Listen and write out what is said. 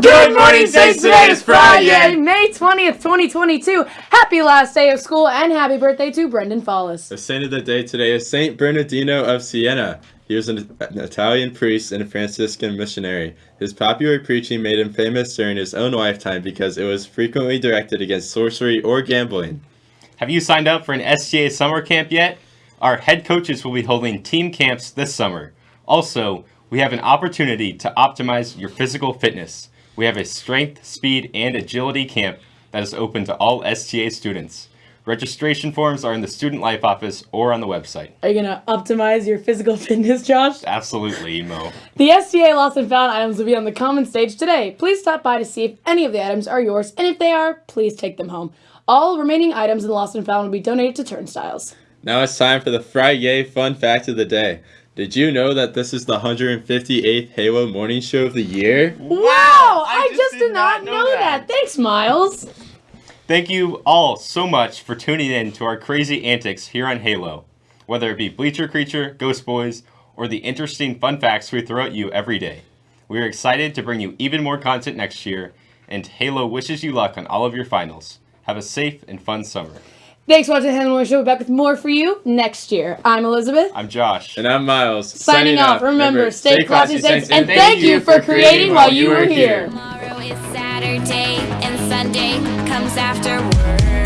Good morning, Saints. Today is Friday. May 20th, 2022. Happy last day of school and happy birthday to Brendan Follis. The saint of the day today is Saint Bernardino of Siena. He was an, an Italian priest and a Franciscan missionary. His popular preaching made him famous during his own lifetime because it was frequently directed against sorcery or gambling. Have you signed up for an STA summer camp yet? Our head coaches will be holding team camps this summer. Also, we have an opportunity to optimize your physical fitness. We have a strength, speed, and agility camp that is open to all STA students. Registration forms are in the Student Life office or on the website. Are you going to optimize your physical fitness, Josh? Absolutely, Emo. The STA Lost and Found items will be on the common stage today. Please stop by to see if any of the items are yours, and if they are, please take them home. All remaining items in the Lost and Found will be donated to Turnstiles. Now it's time for the Friday fun fact of the day. Did you know that this is the 158th Halo morning show of the year? Wow! I, just, did, not know that. Thanks, Miles. Thank you all so much for tuning in to our crazy antics here on Halo. Whether it be Bleacher Creature, Ghost Boys, or the interesting fun facts we throw at you every day. We are excited to bring you even more content next year, and Halo wishes you luck on all of your finals. Have a safe and fun summer. Thanks for watching the Hannah Moore Show. We're back with more for you next year. I'm Elizabeth. I'm Josh. And I'm Miles. Signing, off. Remember, stay classy, Saints, and thank you for creating while you were here. Tomorrow is Saturday, and Sunday comes after